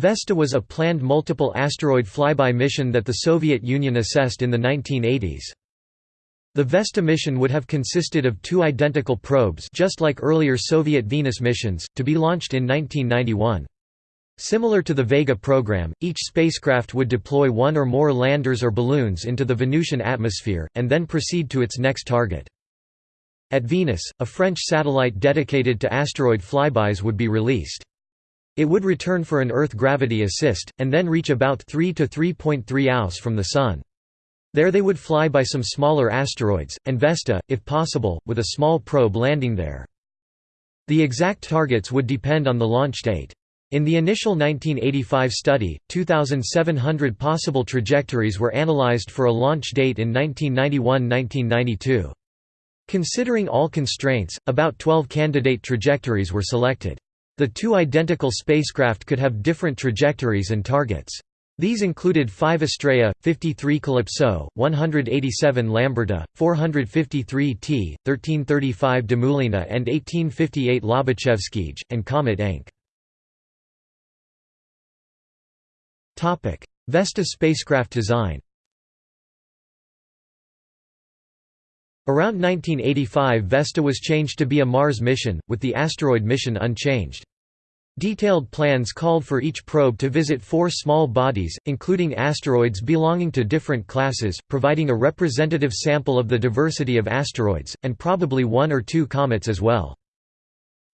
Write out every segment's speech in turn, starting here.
Vesta was a planned multiple asteroid flyby mission that the Soviet Union assessed in the 1980s. The Vesta mission would have consisted of two identical probes just like earlier Soviet Venus missions, to be launched in 1991. Similar to the Vega program, each spacecraft would deploy one or more landers or balloons into the Venusian atmosphere, and then proceed to its next target. At Venus, a French satellite dedicated to asteroid flybys would be released. It would return for an Earth gravity assist, and then reach about 3 to 3.3 AUS from the Sun. There they would fly by some smaller asteroids, and Vesta, if possible, with a small probe landing there. The exact targets would depend on the launch date. In the initial 1985 study, 2,700 possible trajectories were analyzed for a launch date in 1991–1992. Considering all constraints, about 12 candidate trajectories were selected. The two identical spacecraft could have different trajectories and targets. These included 5 Astraea, 53 Calypso, 187 Lamberta, 453 Tea, 1335 Demoulina and 1858 Lobachevskij, and Comet Encke. Vesta spacecraft design Around 1985 Vesta was changed to be a Mars mission, with the asteroid mission unchanged. Detailed plans called for each probe to visit four small bodies, including asteroids belonging to different classes, providing a representative sample of the diversity of asteroids, and probably one or two comets as well.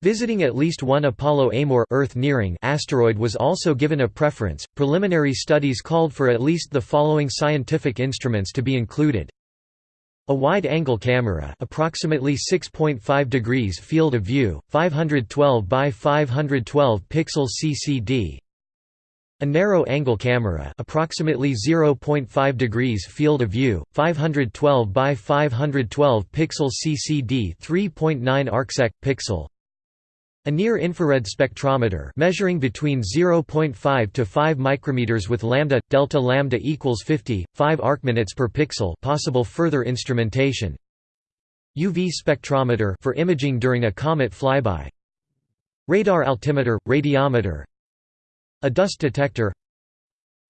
Visiting at least one Apollo Amor Earth nearing asteroid was also given a preference. Preliminary studies called for at least the following scientific instruments to be included: a wide-angle camera approximately 6.5 degrees field of view, 512 by 512 pixels CCD. A narrow-angle camera approximately 0.5 degrees field of view, 512 by 512 pixels CCD 3.9 arcsec pixel. A near-infrared spectrometer measuring between 0.5 to 5 micrometers with lambda delta lambda equals 50, 5 arcminutes per pixel. Possible further instrumentation. UV spectrometer for imaging during a comet flyby. Radar altimeter, radiometer. A dust detector.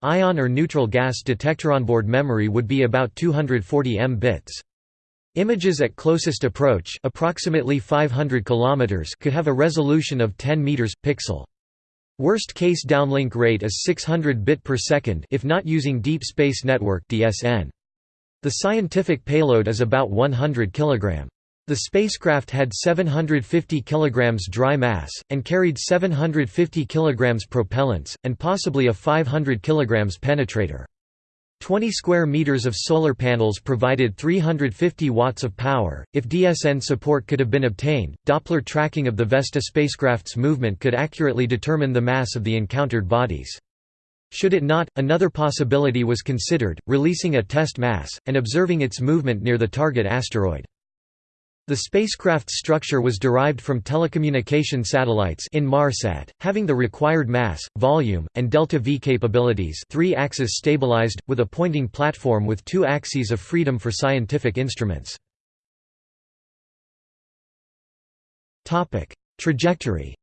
Ion or neutral gas detector. Onboard memory would be about 240 m bits. Images at closest approach approximately 500 km could have a resolution of 10 meters pixel. Worst case downlink rate is 600 bit per second if not using Deep Space Network DSN. The scientific payload is about 100 kg. The spacecraft had 750 kg dry mass, and carried 750 kg propellants, and possibly a 500 kg penetrator. 20 square meters of solar panels provided 350 watts of power. If DSN support could have been obtained, Doppler tracking of the Vesta spacecraft's movement could accurately determine the mass of the encountered bodies. Should it not, another possibility was considered, releasing a test mass, and observing its movement near the target asteroid. The spacecraft's structure was derived from telecommunication satellites Inmarsat, having the required mass, volume, and delta-v capabilities three-axis stabilized, with a pointing platform with two axes of freedom for scientific instruments. Trajectory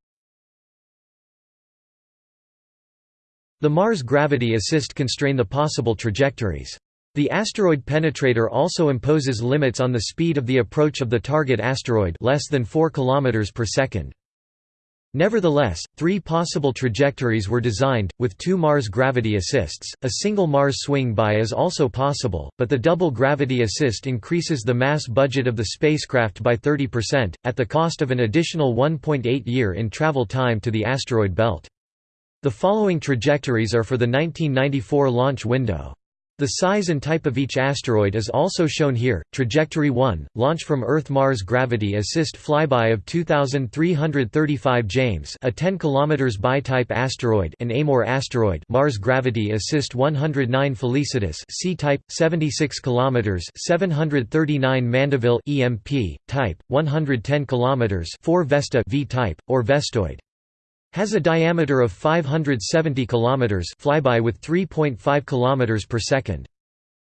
The Mars Gravity Assist constrain the possible trajectories. The asteroid penetrator also imposes limits on the speed of the approach of the target asteroid less than 4 km per second. Nevertheless, three possible trajectories were designed, with two Mars gravity assists. A single Mars swing by is also possible, but the double gravity assist increases the mass budget of the spacecraft by 30%, at the cost of an additional 1.8 year in travel time to the asteroid belt. The following trajectories are for the 1994 launch window. The size and type of each asteroid is also shown here. Trajectory 1, launch from Earth-Mars Gravity Assist flyby of 2335 James, a 10 km by-type asteroid, an Amor asteroid, Mars Gravity Assist 109 Felicitas, C-type, 76 km, 739 Mandeville, EMP, type, 110 km, 4 Vesta V-type, or Vestoid. Has a diameter of 570 km flyby with 3.5 km per second.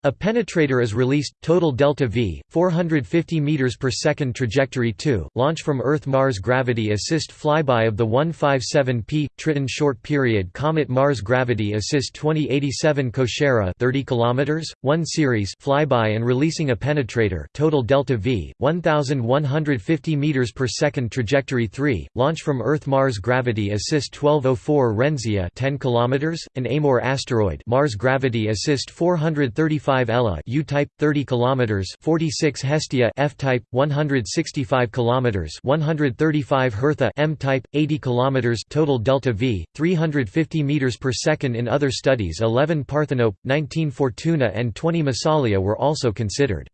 A penetrator is released, total delta V, 450 meters per second trajectory 2, launch from Earth-Mars Gravity Assist flyby of the 157P Tritton short period Comet Mars Gravity Assist 2087 Kochera 30 km, 1 series flyby and releasing a penetrator, total delta V, 1150 meters per second trajectory 3, launch from Earth-Mars Gravity Assist 1204 Renzia 10 km, an Amor asteroid Mars Gravity Assist 435 45 Ella U-type 30 kilometers 46 Hestia F-type 165 kilometers 135 Hertha M-type 80 kilometers total delta V 350 meters per second in other studies 11 Parthenope 19 Fortuna and 20 Massalia were also considered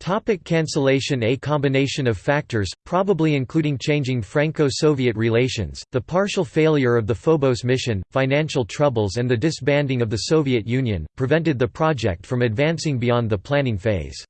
Topic cancellation A combination of factors, probably including changing Franco-Soviet relations, the partial failure of the Phobos mission, financial troubles and the disbanding of the Soviet Union, prevented the project from advancing beyond the planning phase.